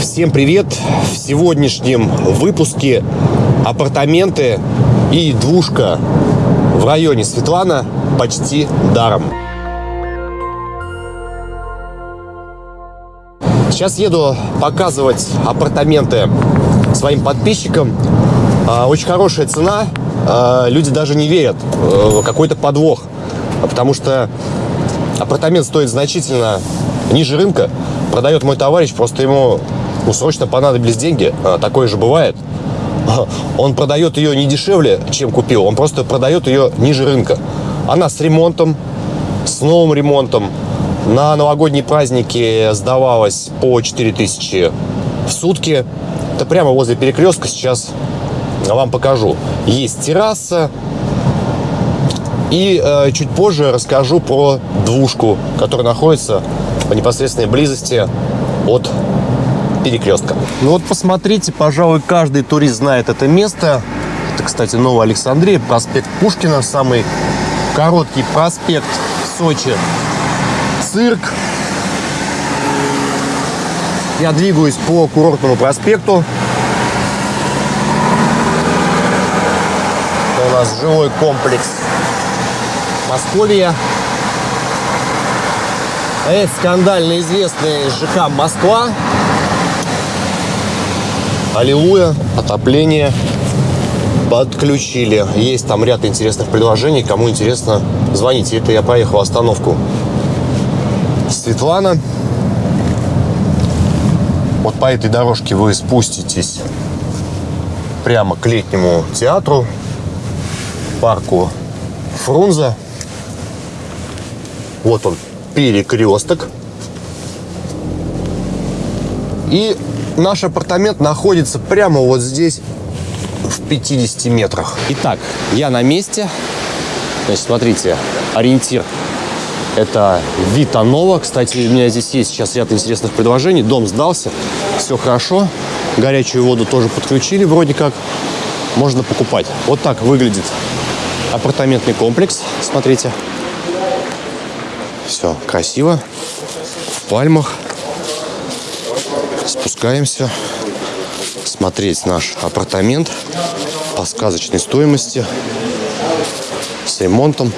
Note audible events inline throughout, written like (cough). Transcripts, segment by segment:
Всем привет! В сегодняшнем выпуске апартаменты и двушка в районе Светлана почти даром. Сейчас еду показывать апартаменты своим подписчикам. А, очень хорошая цена. А, люди даже не верят. Э, какой-то подвох. Потому что апартамент стоит значительно ниже рынка. Продает мой товарищ, просто ему ну, срочно понадобились деньги. А, такое же бывает. (laughs) Он продает ее не дешевле, чем купил. Он просто продает ее ниже рынка. Она с ремонтом, с новым ремонтом. На новогодние праздники сдавалась по 4000 в сутки. Это прямо возле перекрестка сейчас вам покажу. Есть терраса. И э, чуть позже расскажу про двушку, которая находится в непосредственной близости от перекрестка. Ну вот посмотрите, пожалуй, каждый турист знает это место. Это, кстати, Новая Александрия, проспект Пушкина, самый короткий проспект в Сочи. Цирк. Я двигаюсь по курортному проспекту. Это у нас жилой комплекс Московия. Это скандально известный ЖК Москва. Аллилуйя, отопление подключили. Есть там ряд интересных предложений. Кому интересно, звоните. Это я проехал остановку Светлана. Вот по этой дорожке вы спуститесь прямо к летнему театру, парку Фрунзе. Вот он, перекресток. И наш апартамент находится прямо вот здесь, в 50 метрах. Итак, я на месте. Значит, смотрите, ориентир это Витанова. Кстати, у меня здесь есть сейчас ряд интересных предложений. Дом сдался, все хорошо. Горячую воду тоже подключили вроде как. Можно покупать. Вот так выглядит апартаментный комплекс. Смотрите. Все красиво. В пальмах. Спускаемся смотреть наш апартамент по сказочной стоимости с ремонтом.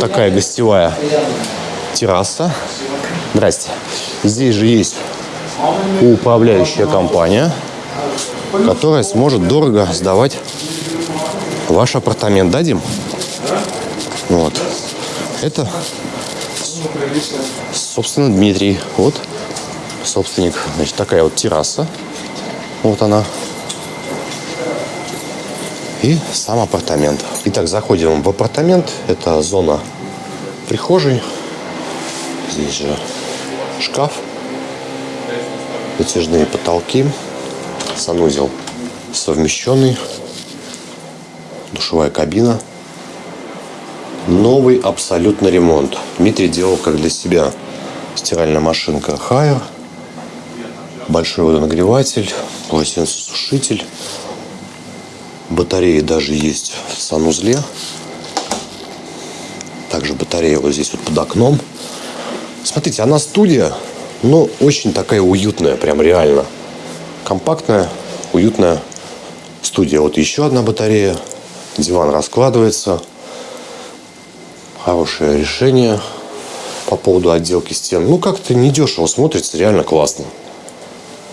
Такая гостевая терраса. Здрасте. Здесь же есть управляющая компания, которая сможет дорого сдавать ваш апартамент. Дадим? Вот. Это, собственно, Дмитрий. Вот собственник. Значит, такая вот терраса. Вот она. И сам апартамент. Итак, заходим в апартамент. Это зона прихожей. Здесь же шкаф. Вытяжные потолки. Санузел совмещенный. Душевая кабина. Новый абсолютно ремонт. Дмитрий делал как для себя. Стиральная машинка Хайер большой водонагреватель, полотенцесушитель. Батареи даже есть в санузле. Также батарея вот здесь вот под окном. Смотрите, она студия, но очень такая уютная, прям реально. Компактная, уютная студия. Вот еще одна батарея. Диван раскладывается. Хорошее решение по поводу отделки стен. Ну, как-то недешево смотрится, реально классно.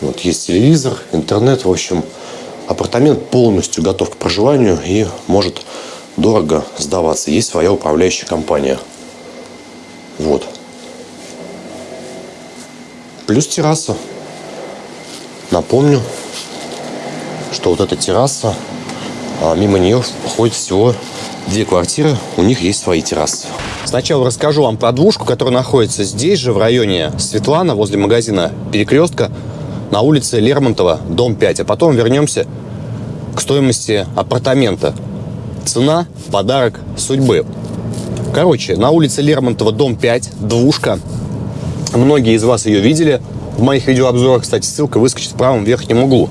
Вот есть телевизор, интернет, в общем, апартамент полностью готов к проживанию и может дорого сдаваться. Есть своя управляющая компания. Вот. Плюс терраса. Напомню, что вот эта терраса, а мимо нее ходит всего две квартиры, у них есть свои террасы. Сначала расскажу вам про двушку, которая находится здесь же, в районе Светлана, возле магазина Перекрестка на улице Лермонтова, дом 5. А потом вернемся к стоимости апартамента. Цена – подарок судьбы. Короче, на улице Лермонтова, дом 5, двушка. Многие из вас ее видели в моих видеообзорах. Кстати, ссылка выскочит в правом верхнем углу.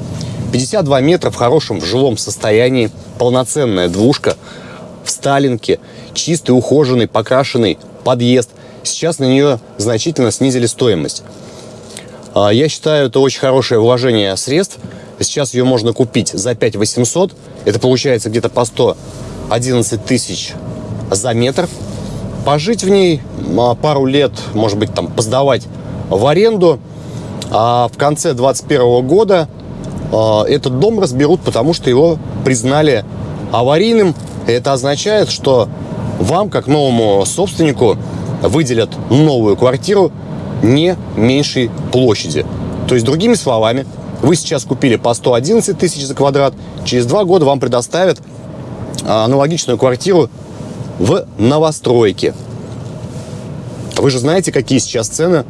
52 метра в хорошем в жилом состоянии. Полноценная двушка в Сталинке. Чистый, ухоженный, покрашенный подъезд. Сейчас на нее значительно снизили стоимость. А, Я считаю, это очень хорошее вложение средств. Сейчас ее можно купить за 5 800. Это получается где-то по 111 тысяч за метр. Пожить в ней а, пару лет, может быть, там поздавать в аренду. А в конце 2021 года а, этот дом разберут, потому что его признали аварийным. Это означает, что вам, как новому собственнику, выделят новую квартиру не меньшей площади. То есть, другими словами, вы сейчас купили по 111 тысяч за квадрат, через два года вам предоставят а, аналогичную квартиру в новостройке. Вы же знаете, какие сейчас цены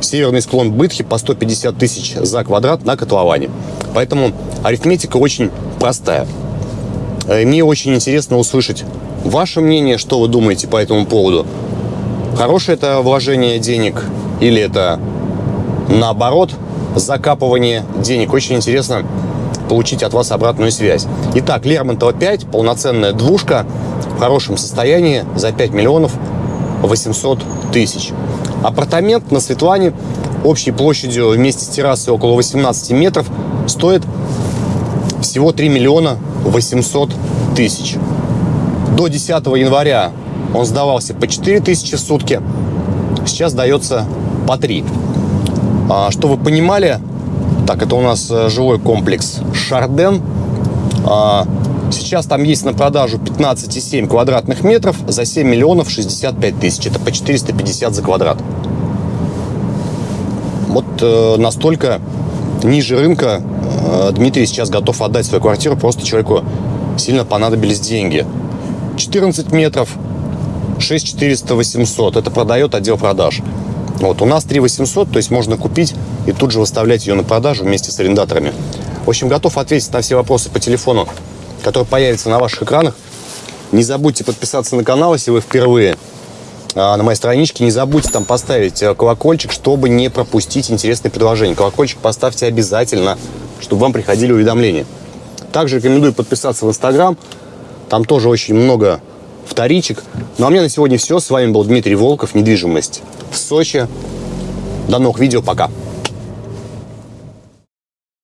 северный склон Бытхи по 150 тысяч за квадрат на котловане. Поэтому арифметика очень простая. Э, Мне очень интересно услышать ваше мнение, что вы думаете по этому поводу. Хорошее это вложение денег или это наоборот закапывание денег. Очень интересно получить от вас обратную связь. Итак, Лермонтова 5, полноценная двушка в хорошем состоянии за 5 миллионов 800 тысяч. Апартамент на Светлане общей площадью вместе с террасой около 18 метров стоит всего 3 миллиона 800 тысяч. До 10 января он сдавался по 4 тысячи в сутки. Сейчас дается по 3. А, что вы понимали, так, это у нас э, жилой комплекс Шарден. А, сейчас там есть на продажу 15,7 квадратных метров за 7 миллионов 65 тысяч. Это по 450 за квадрат. Вот э, настолько ниже рынка э, Дмитрий сейчас готов отдать свою квартиру. Просто человеку сильно понадобились деньги. 14 метров, 6 400 800. Это продает отдел продаж. Вот, у нас 3 800, то есть можно купить и тут же выставлять ее на продажу вместе с арендаторами. В общем, готов ответить на все вопросы по телефону, который появится на ваших экранах. Не забудьте подписаться на канал, если вы впервые а, на моей страничке. Не забудьте там поставить э, колокольчик, чтобы не пропустить интересные предложения. Колокольчик поставьте обязательно, чтобы вам приходили уведомления. Также рекомендую подписаться в Инстаграм. Там тоже очень много вторичек. Ну а у меня на сегодня все. С вами был Дмитрий Волков, недвижимость в Сочи. До новых видео, пока.